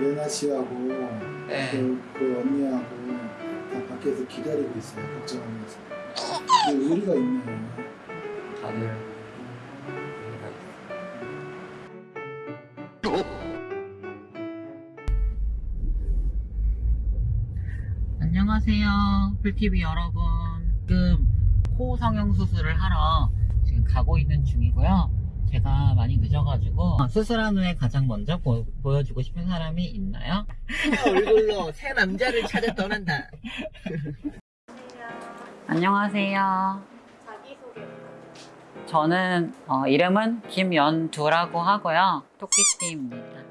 예나 씨하고 네. 그, 그 언니하고 다 밖에서 기다리고 있어요. 걱정하면서. 근데 의리가 있네. 다들 안녕하세요 풀TV 여러분 지금 코 성형 수술을 하러 지금 가고 있는 중이고요 제가 많이 늦어가지고 수술한 후에 가장 먼저 보, 보여주고 싶은 사람이 있나요? 얼굴로 새 남자를 찾아 떠난다. 안녕하세요 자기소개 저는 어, 이름은 김연두라고 하고요 토끼띠입니다?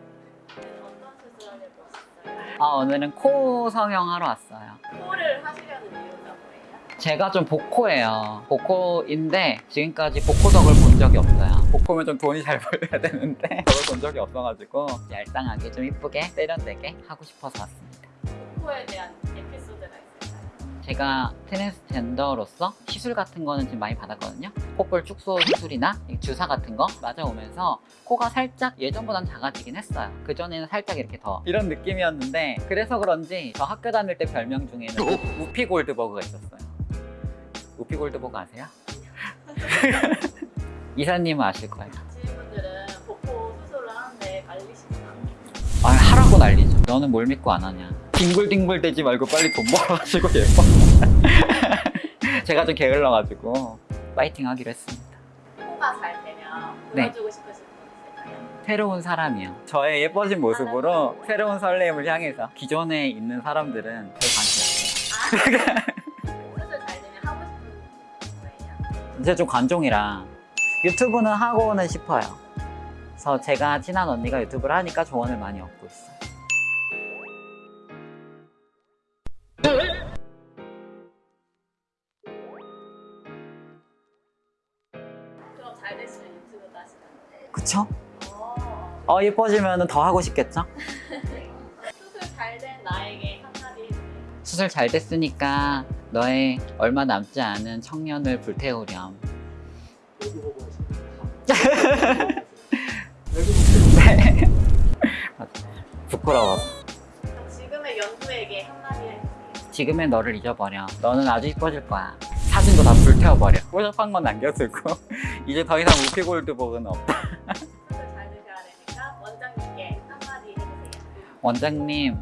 아, 오늘은 코 성형하러 왔어요. 코를 하시려는 이유가 뭐예요? 제가 좀 복코예요. 복코인데 지금까지 복코덕을 본 적이 없어요. 복코면 좀 돈이 잘 벌려야 되는데 그걸 본 적이 없어가지고 얄쌍하게 좀 이쁘게 세련되게 하고 싶어서 왔습니다. 코에 대한 에피소드가 있을까요? 제가 트랜스젠더로서 시술 같은 거는 지금 많이 받았거든요. 콧볼 축소 시술이나 주사 같은 거 맞아오면서 코가 살짝 예전보단 작아지긴 했어요. 그전에는 살짝 이렇게 더 이런 느낌이었는데 그래서 그런지 저 학교 다닐 때 별명 중에는 우- 우피 골드버그가 있었어요. 우피 골드버그 아세요? 이사님은 아실 거예요. 지인분들은 복코 수술을 하는데 말리시구나 아 하라고 난리죠. 너는 뭘 믿고 안 하냐. 뒹굴뒹굴 대지 말고 빨리 돈 벌어가지고 예뻐. 제가 좀 게을러가지고 파이팅 하기로 했습니다. 코가 잘 되면 네. 보여주고 싶으신 분 있을까요? 새로운 사람이요. 저의 예뻐진 모습으로 새로운 설렘을 향해서 기존에 있는 사람들은 별 관심 없어요. 수술 잘 되면 하고 싶은 거예요? 이제 좀 관종이라 유튜브는 하고는 싶어요. 그래서 제가 친한 언니가 유튜브를 하니까 조언을 많이 얻고 있어요. 그럼 잘 됐으면 유튜브도 하시나요? 그쵸? 어, 어 예뻐지면 더 하고 싶겠죠? 수술 잘 된 나에게 한마디 해주세요 수술 잘 됐으니까 너의 얼마 남지 않은 청년을 불태우렴. 네. 부끄러워. 지금의 연두에게 한마디 해주세요 지금의 너를 잊어버려. 너는 아주 이뻐질 거야. 사진도 다 불태워버려. 뽀샵한 건 남겨두고 이제 더 이상 우피골드복은 없다. 수술 잘 되셔야 되니까 원장님께 한마디 해주세요 원장님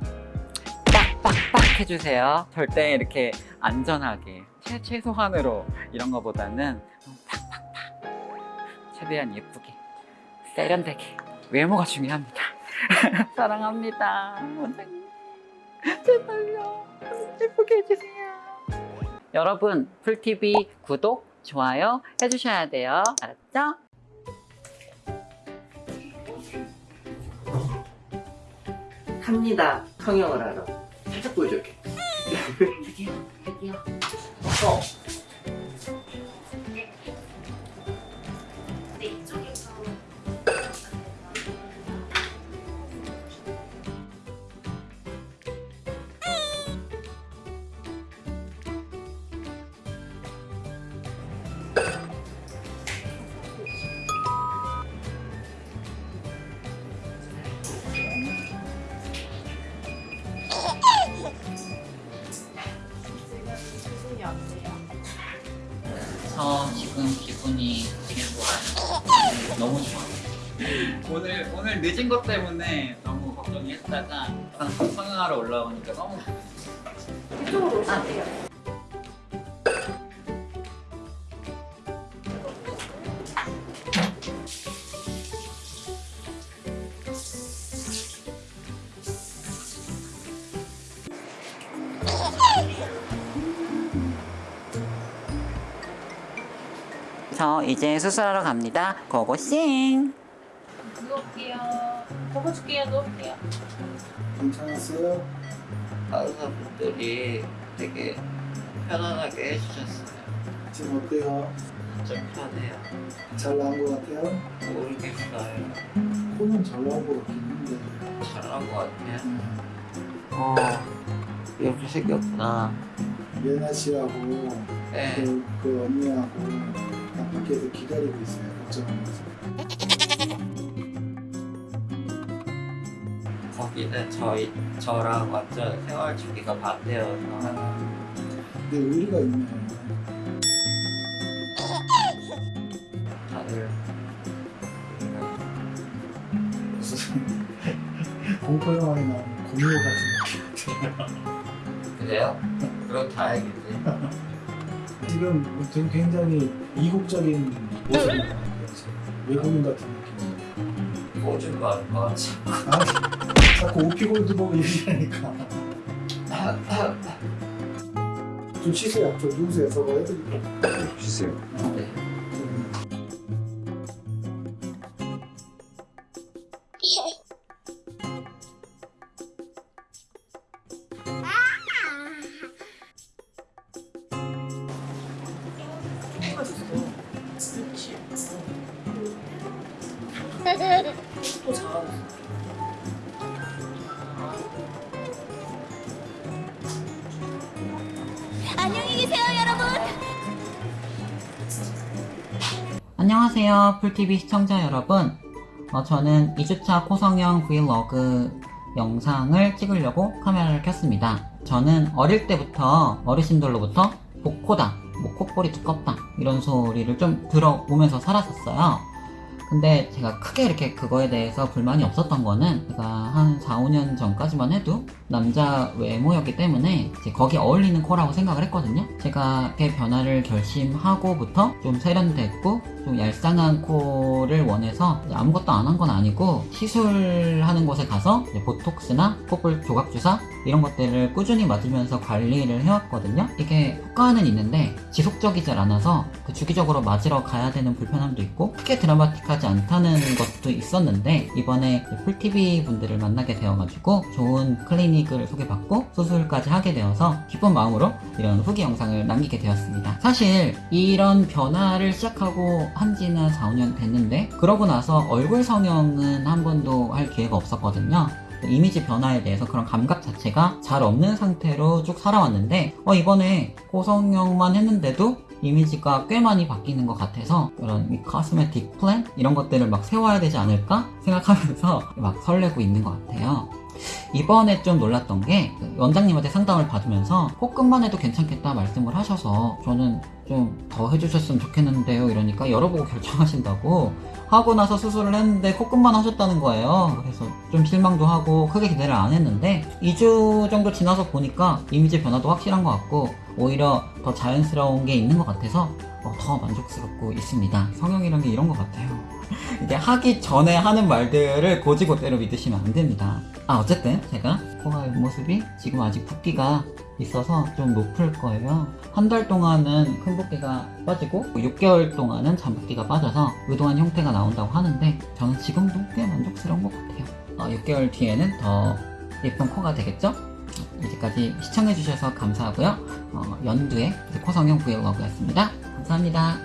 빡빡빡 해주세요. 절대 이렇게 안전하게 최, 최소한으로 이런 거보다는 최대한 예쁘게 세련되게 외모가 중요합니다. 사랑합니다. 원장님 제발요 예쁘게 해주세요. 여러분 풀TV 구독 좋아요 해주셔야 돼요. 알았죠? 합니다. 성형을 하러. 살짝 보여줘 이렇게. 여기요 여기요. 어. 오늘 오늘 늦은 것 때문에 너무 걱정이 했다가 성형하러 올라오니까 너무 이쪽으로 오시면 돼요. 저 이제 수술하러 갑니다. 고고싱. 접어줄게요. 괜찮았어요? 의사분들이 되게 편안하게 해주셨어요. 지금 어때요? 좀 편해요. 잘 나온 것 같아요? 모르겠어요. 코는 잘 나온 것 같긴 한데. 잘한 것 같아요. 음, 어, 이렇게 생겼구나. 예나 씨하고 네. 그, 그 언니하고 다 밖에서 기다리고 있어요. 걱정하면서. 여기는 저희 저랑 완전 생활 주기가 반대여서 아, 근데 의리가 있네. 다들 무슨 공포 영화에 나오는 공유 같은 그래요? 그럼 다행이지. 지금 되게 굉장히 이국적인 모습이에요. 외국인 같은 느낌. 같지. 아, 자꾸 오피골드 보고 얘기하니까. 좀 쉬세요. 좀 누우세요. 저거 해드릴게요. 주세요. 네. 안녕히 안녕하세요 풀TV 시청자 여러분. 어, 저는 2주차 코성형 브이로그 영상을 찍으려고 카메라를 켰습니다. 저는 어릴 때부터 어르신들로부터 복코다 뭐 콧볼이 두껍다 이런 소리를 좀 들어보면서 살았었어요 근데 제가 크게 이렇게 그거에 대해서 불만이 없었던 거는 제가 한 4, 5년 전까지만 해도 남자 외모였기 때문에 이제 거기에 어울리는 코라고 생각을 했거든요. 제가 그 변화를 결심하고부터 좀 세련됐고 좀 얄쌍한 코를 원해서 아무것도 안 한 건 아니고 시술하는 곳에 가서 보톡스나 콧볼 조각 주사 이런 것들을 꾸준히 맞으면서 관리를 해왔거든요. 이게 효과는 있는데 지속적이질 않아서 그 주기적으로 맞으러 가야 되는 불편함도 있고 크게 드라마틱하지 않다는 것도 있었는데 이번에 풀TV 분들을 만나게 되어가지고 좋은 클리닉을 소개받고 수술까지 하게 되어서 기쁜 마음으로 이런 후기 영상을 남기게 되었습니다. 사실 이런 변화를 시작하고 한 지는 4, 5년 됐는데 그러고 나서 얼굴 성형은 한 번도 할 기회가 없었거든요. 이미지 변화에 대해서 그런 감각 자체가 잘 없는 상태로 쭉 살아왔는데 어, 이번에 고성형만 했는데도 이미지가 꽤 많이 바뀌는 것 같아서 그런 이 카스메틱 플랜 이런 것들을 막 세워야 되지 않을까 생각하면서 막 설레고 있는 것 같아요. 이번에 좀 놀랐던 게그 원장님한테 상담을 받으면서 코끝만 해도 괜찮겠다 말씀을 하셔서 저는 좀 더 해주셨으면 좋겠는데요. 이러니까 열어보고 결정하신다고 하고 나서 수술을 했는데 코끝만 하셨다는 거예요. 그래서 좀 실망도 하고 크게 기대를 안 했는데 2주 정도 지나서 보니까 이미지 변화도 확실한 것 같고 오히려 더 자연스러운 게 있는 것 같아서 어, 더 만족스럽고 있습니다. 성형이란 게 이런 것 같아요. 이게 하기 전에 하는 말들을 고지고대로 믿으시면 안 됩니다. 아 어쨌든 제가 코가 옆모습이 지금 아직 붓기가 있어서 좀 높을 거예요. 한 달 동안은 큰 붓기가 빠지고 6개월 동안은 잔붓기가 빠져서 의도한 형태가 나온다고 하는데 저는 지금도 꽤 만족스러운 것 같아요. 어, 6개월 뒤에는 더 예쁜 코가 되겠죠? 이제까지 시청해주셔서 감사하고요. 어, 연두의 코 성형 브이로그였습니다. 감사합니다.